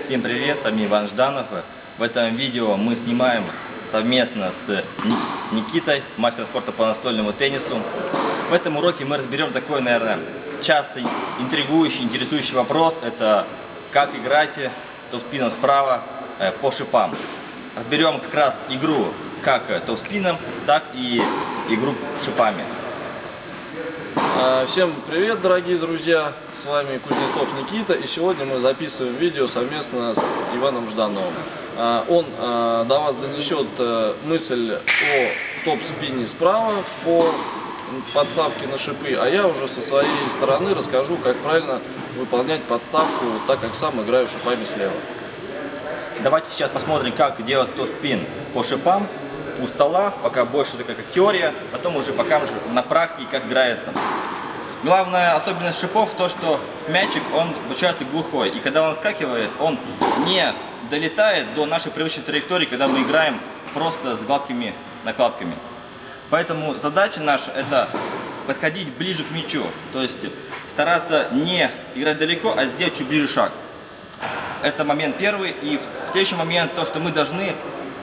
Всем привет, с вами Иван Жданов. В этом видео мы снимаем совместно с Никитой, мастер спорта по настольному теннису. В этом уроке мы разберем такой, наверное, часто интригующий, интересующий вопрос. Это как играть топ-спином справа э, по шипам. Разберем как раз игру как топ-спином, так и игру шипами. А, всем привет, дорогие друзья! С вами Кузнецов Никита, и сегодня мы записываем видео совместно с Иваном Ждановым. А, он а, до вас донесет э, мысль о топ-спине справа по подставке на шипы, а я уже со своей стороны расскажу, как правильно выполнять подставку, так как сам играю шипами слева. Давайте сейчас посмотрим, как делать топ-спин по шипам у стола, пока больше это как теория, потом уже покажу на практике, как играется. Главная особенность шипов то, что мячик, он получается глухой. И когда он скакивает, он не долетает до нашей привычной траектории, когда мы играем просто с гладкими накладками. Поэтому задача наша это подходить ближе к мячу. То есть стараться не играть далеко, а сделать чуть ближе шаг. Это момент первый. И следующий момент, то, что мы должны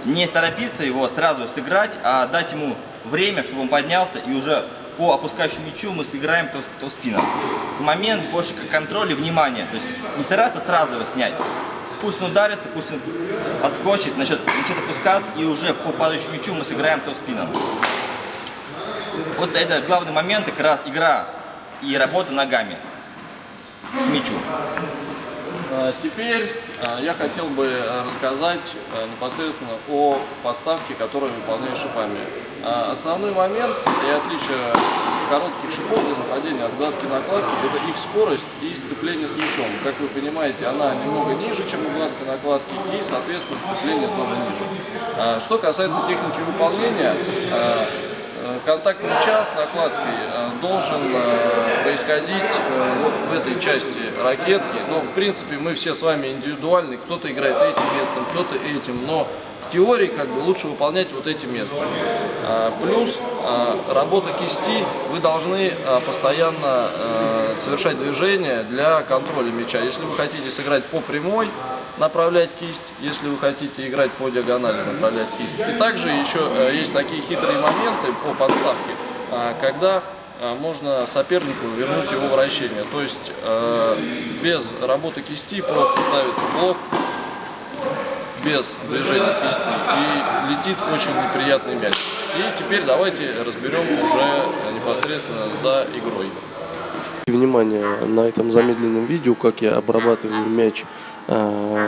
не торопиться его сразу сыграть, а дать ему время, чтобы он поднялся и уже по опускающему мячу мы сыграем то, то спином. В момент больше как контроль и внимание. То есть не стараться сразу его снять. Пусть он ударится, пусть он отскочит, начнет, начнет опускаться, и уже по падающему мячу мы сыграем то спином. Вот это главный момент, как раз игра и работа ногами к мячу. А, теперь а, я хотел бы э, рассказать непосредственно о подставке, которую выполняю шипами. А, основной момент и отличие коротких шипов для нападения от гладкой накладки – это их скорость и сцепление с мячом. Как вы понимаете, она немного ниже, чем у гладкой накладки, и, соответственно, сцепление тоже ниже. Что касается техники выполнения, Э, контакт мяча с накладкой э, должен э, происходить вот в этой части ракетки. Но, в принципе, мы все с вами индивидуальны. Кто-то играет этим местом, кто-то этим. Но в теории как бы лучше выполнять вот эти места. Плюс работа кисти. Вы должны постоянно совершать движения для контроля мяча. Если вы хотите сыграть по прямой, направлять кисть, если вы хотите играть по диагонали, направлять кисть. И также еще э, есть такие хитрые моменты по подставке, э, когда э, можно сопернику вернуть его вращение. То есть без работы кисти просто ставится блок без движения кисти и летит очень неприятный мяч. И теперь давайте разберем уже непосредственно за игрой. Внимание на этом замедленном видео, как я обрабатываю мяч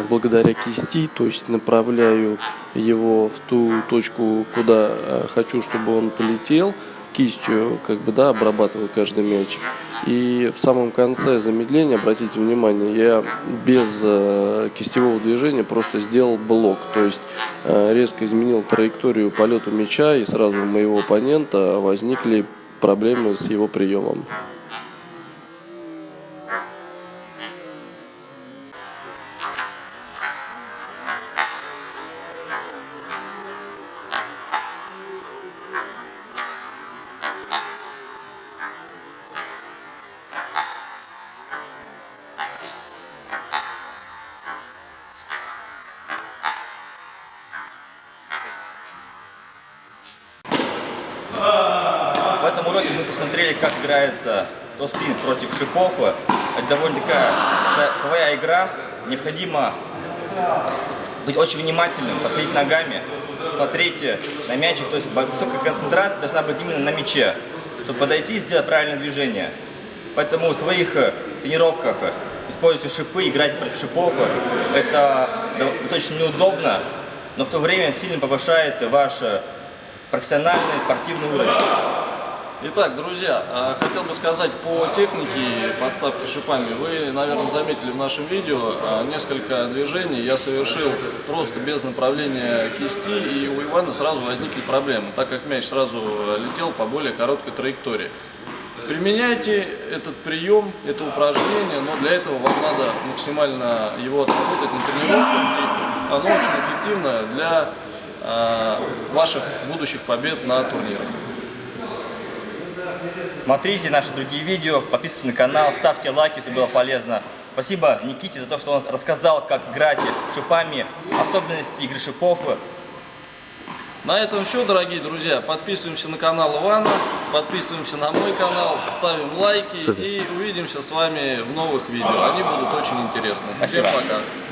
благодаря кисти, то есть направляю его в ту точку, куда а, хочу, чтобы он полетел, кистью как бы да обрабатываю каждый мяч и в самом конце замедления обратите внимание я без э, кистевого движения просто сделал блок. То есть э, резко изменил траекторию полета мяча и сразу у моего оппонента возникли проблемы с его приемом уроке мы посмотрели, как играется тоспин против шипов. Это довольно такая своя игра. Необходимо быть очень внимательным, подходить ногами, смотреть на мячик. То есть высокая концентрация должна быть именно на мяче, чтобы подойти и сделать правильное движение. Поэтому в своих тренировках используйте шипы, играть против шипов. Это достаточно неудобно, но в то время сильно повышает ваш профессиональный спортивный уровень. Итак, друзья, а, хотел бы сказать по технике подставки шипами. Вы, наверное, заметили в нашем видео а, несколько движений я совершил просто без направления кисти, и у Ивана сразу возникли проблемы, так как мяч сразу летел по более короткой траектории. Применяйте этот прием, это упражнение, но для этого вам надо максимально его отработать на тренировках, и оно очень эффективно для а, ваших будущих побед на турнирах. Смотрите наши другие видео, подписывайтесь на канал, ставьте лайки, если было полезно. Спасибо Никите за то, что он рассказал, как играть шипами, особенности игры шипов. На этом все, дорогие друзья. Подписываемся на канал Ивана, подписываемся на мой канал, ставим лайки Супер. и увидимся с вами в новых видео. Они будут очень интересны. Спасибо. Всем пока.